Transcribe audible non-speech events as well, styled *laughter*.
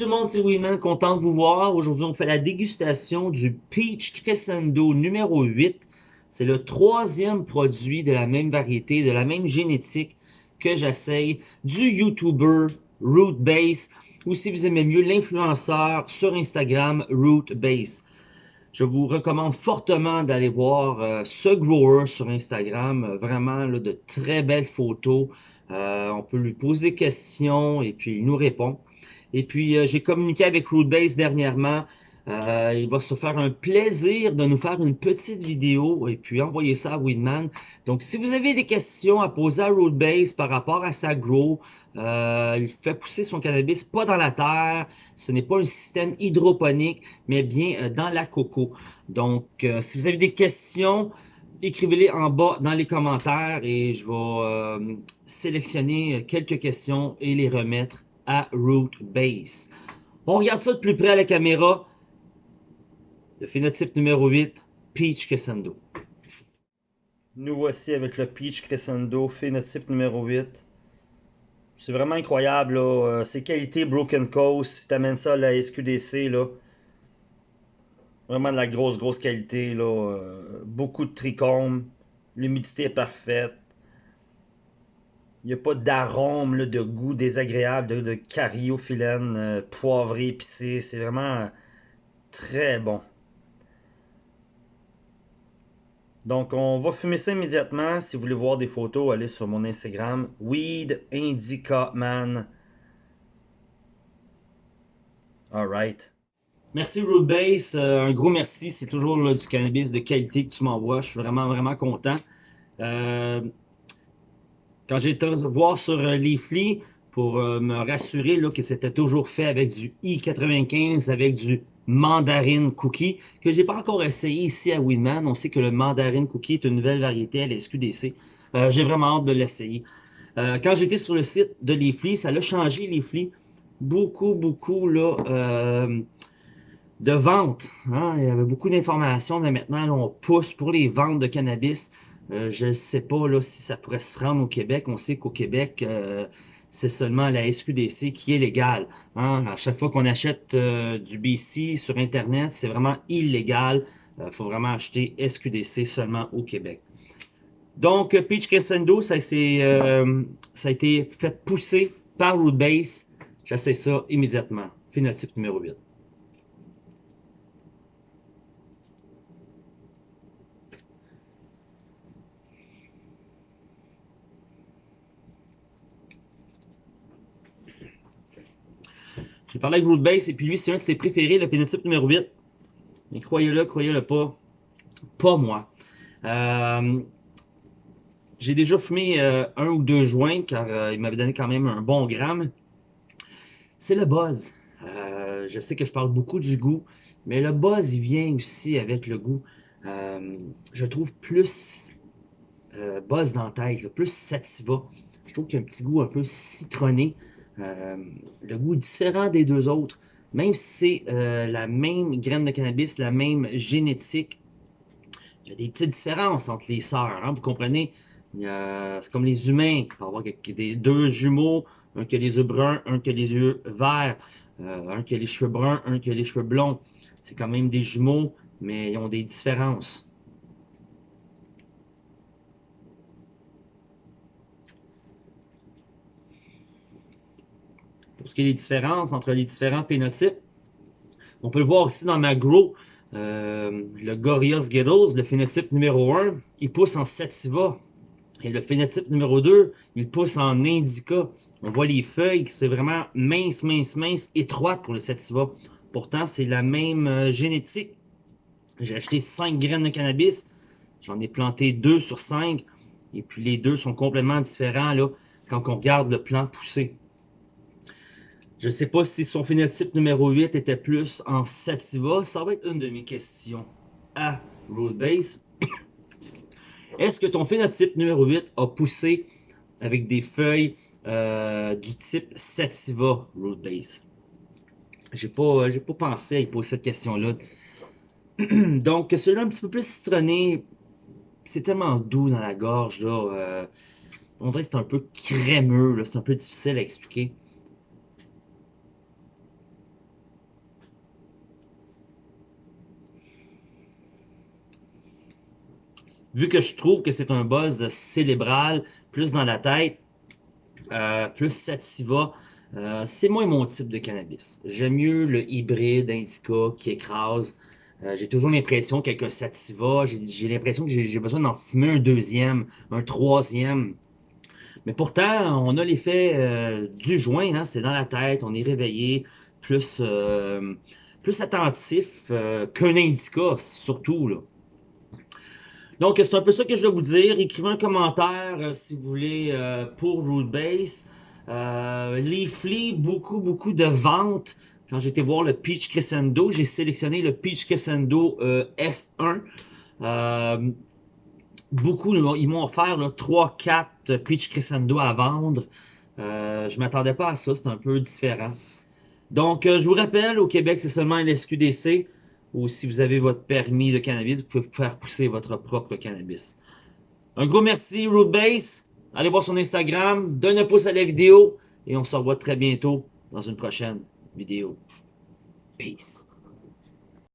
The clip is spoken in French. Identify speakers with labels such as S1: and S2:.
S1: tout le monde, c'est Winman, content de vous voir. Aujourd'hui, on fait la dégustation du Peach Crescendo numéro 8. C'est le troisième produit de la même variété, de la même génétique que j'essaye du YouTuber Rootbase ou si vous aimez mieux l'influenceur sur Instagram Rootbase. Je vous recommande fortement d'aller voir euh, ce grower sur Instagram. Vraiment de très belles photos. Euh, on peut lui poser des questions et puis il nous répond. Et puis, euh, j'ai communiqué avec Rootbase dernièrement. Euh, il va se faire un plaisir de nous faire une petite vidéo et puis envoyer ça à Winman. Donc, si vous avez des questions à poser à Rootbase par rapport à sa grow, euh, il fait pousser son cannabis pas dans la terre. Ce n'est pas un système hydroponique, mais bien dans la coco. Donc, si vous avez des questions, écrivez-les en bas dans les commentaires et je vais sélectionner quelques questions et les remettre à Root Base. On regarde ça de plus près à la caméra. Le phénotype numéro 8, Peach Crescendo. Nous voici avec le Peach Crescendo, phénotype numéro 8. C'est vraiment incroyable, là. Euh, ses qualités Broken Coast, si t'amènes ça à la SQDC, là. Vraiment de la grosse, grosse qualité. Euh, beaucoup de trichomes. L'humidité est parfaite. Il n'y a pas d'arôme, de goût désagréable, de, de cariophyllène, euh, poivré, épicé. C'est vraiment très bon. Donc, on va fumer ça immédiatement. Si vous voulez voir des photos, allez sur mon Instagram, Weed Indica Man. Alright. Merci Rootbase. Euh, un gros merci. C'est toujours du cannabis de qualité que tu m'envoies. Je suis vraiment, vraiment content. Euh, quand j'ai été voir sur euh, Leafly pour euh, me rassurer là, que c'était toujours fait avec du I95, avec du mandarin cookie, que j'ai pas encore essayé ici à Winman. On sait que le mandarin cookie est une nouvelle variété à la SQDC. Euh, j'ai vraiment hâte de l'essayer. quand j'étais sur le site de Leafly, ça a changé Leafly. Beaucoup, beaucoup là, de ventes. Hein. Il y avait beaucoup d'informations, mais maintenant on pousse pour les ventes de cannabis. Euh, je ne sais pas là, si ça pourrait se rendre au Québec. On sait qu'au Québec, euh, c'est seulement la SQDC qui est légale. Hein. À chaque fois qu'on achète euh, du BC sur Internet, c'est vraiment illégal. Il faut vraiment acheter SQDC seulement au Québec. Donc, Peach Crescendo, ça, ça a été fait pousser par Rootbase. J'essaie ça immédiatement. Phénotype numéro 8. Parlé avec Rootbase et puis lui, c'est un de ses préférés, le pénotype numéro 8. Mais croyez-le, croyez-le pas, pas moi. Euh, j'ai déjà fumé euh, un ou deux joints car euh, il m'avait donné quand même un bon gramme. C'est le buzz. je sais que je parle beaucoup du goût, mais le buzz, il vient aussi avec le goût. je trouve plus buzz dans la tête, plus sativa. Je trouve qu'il y a un petit goût un peu citronné. Euh, le goût est différent des deux autres. Même si c'est euh, la même graine de cannabis, la même génétique, il y a des petites différences entre les sœurs. Hein, vous comprenez? C'est comme les humains. Il peut y avoir deux jumeaux, un qui a les yeux bruns, un qui a les yeux verts, euh, un qui a les cheveux bruns, un qui a les cheveux blonds. C'est quand même des jumeaux, mais ils ont des différences. Pour ce qui est des différences entre les différents phénotypes. On peut le voir aussi dans ma grow, euh, le Gorios Ghettos, le phénotype numéro 1, il pousse en sativa. Et le phénotype numéro 2, il pousse en indica. On voit les feuilles qui sont vraiment minces, minces, minces, étroites pour le sativa. Pourtant, c'est la même euh, génétique. J'ai acheté 5 graines de cannabis. J'en ai planté 2 sur 5. Et puis les deux sont complètement différents là, quand on regarde le plan poussé. Je ne sais pas si son phénotype numéro 8 était plus en sativa. Ça va être une de mes questions à Roadbase. *coughs* Est-ce que ton phénotype numéro 8 a poussé avec des feuilles euh, du type sativa Roadbase? J'ai pas, j'ai pas pensé à y poser cette question-là. *coughs* Donc, celui-là un petit peu plus citronné, c'est tellement doux dans la gorge. Là, euh, on dirait que c'est un peu crémeux, c'est un peu difficile à expliquer. Vu que je trouve que c'est un buzz cérébral, plus dans la tête, euh, plus sativa, euh, c'est moins mon type de cannabis. J'aime mieux le hybride indica qui écrase. Euh, j'ai toujours l'impression qu'avec un sativa, j'ai l'impression que j'ai besoin d'en fumer un deuxième, un troisième. Mais pourtant, on a l'effet du joint, hein, c'est dans la tête, on est réveillé, plus, plus attentif qu'un indica, surtout. Là. Donc, c'est un peu ça que je vais vous dire. Écrivez un commentaire euh, si vous voulez euh, pour Rootbase. Euh, Leafly, beaucoup, beaucoup de ventes. Quand j'étais voir le Peach Crescendo, j'ai sélectionné le Peach Crescendo euh, F1. beaucoup, ils m'ont offert 3-4 Peach Crescendo à vendre. je m'attendais pas à ça, c'est un peu différent. Donc, je vous rappelle, au Québec, c'est seulement l'SQDC ou si vous avez votre permis de cannabis, vous pouvez faire pousser votre propre cannabis. Un gros merci, Rootbase. Allez voir son Instagram, donne un pouce à la vidéo et on se revoit très bientôt dans une prochaine vidéo. Peace.